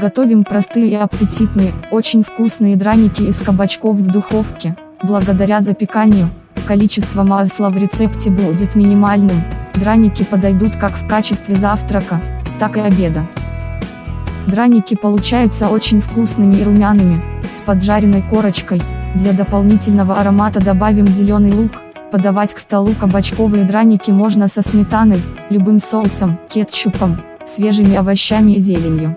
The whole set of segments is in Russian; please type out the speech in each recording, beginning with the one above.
Готовим простые и аппетитные, очень вкусные драники из кабачков в духовке. Благодаря запеканию, количество масла в рецепте будет минимальным. Драники подойдут как в качестве завтрака, так и обеда. Драники получаются очень вкусными и румяными, с поджаренной корочкой. Для дополнительного аромата добавим зеленый лук. Подавать к столу кабачковые драники можно со сметаной, любым соусом, кетчупом, свежими овощами и зеленью.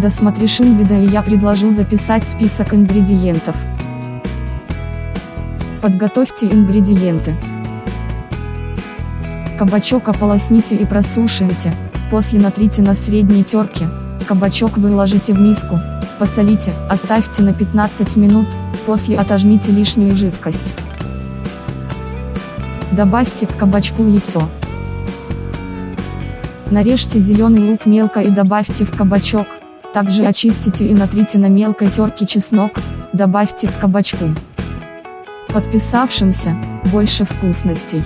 Досмотришь вида и я предложу записать список ингредиентов. Подготовьте ингредиенты. Кабачок ополосните и просушите, после натрите на средней терке, кабачок выложите в миску, посолите, оставьте на 15 минут, после отожмите лишнюю жидкость. Добавьте к кабачку яйцо. Нарежьте зеленый лук мелко и добавьте в кабачок, также очистите и натрите на мелкой терке чеснок, добавьте к кабачку. Подписавшимся, больше вкусностей.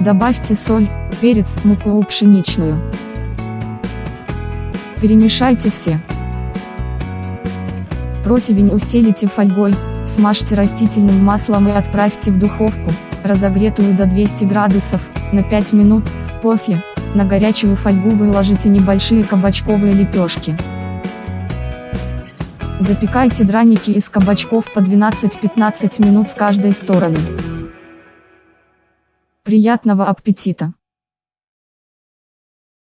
Добавьте соль, перец, муку пшеничную. Перемешайте все. Противень устелите фольгой, смажьте растительным маслом и отправьте в духовку, разогретую до 200 градусов, на 5 минут, после, на горячую фольгу выложите небольшие кабачковые лепешки. Запекайте драники из кабачков по 12-15 минут с каждой стороны. Приятного аппетита!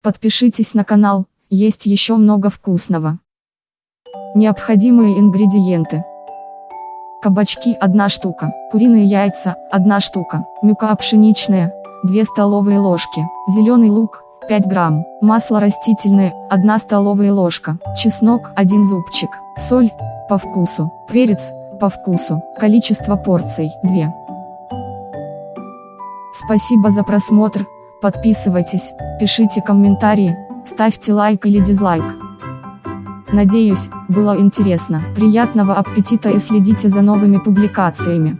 Подпишитесь на канал, есть еще много вкусного. Необходимые ингредиенты. Кабачки 1 штука, куриные яйца 1 штука, мюка пшеничная 2 столовые ложки, зеленый лук, 5 грамм, масло растительное, 1 столовая ложка, чеснок, 1 зубчик, соль, по вкусу, перец, по вкусу, количество порций, 2. Спасибо за просмотр, подписывайтесь, пишите комментарии, ставьте лайк или дизлайк. Надеюсь, было интересно. Приятного аппетита и следите за новыми публикациями.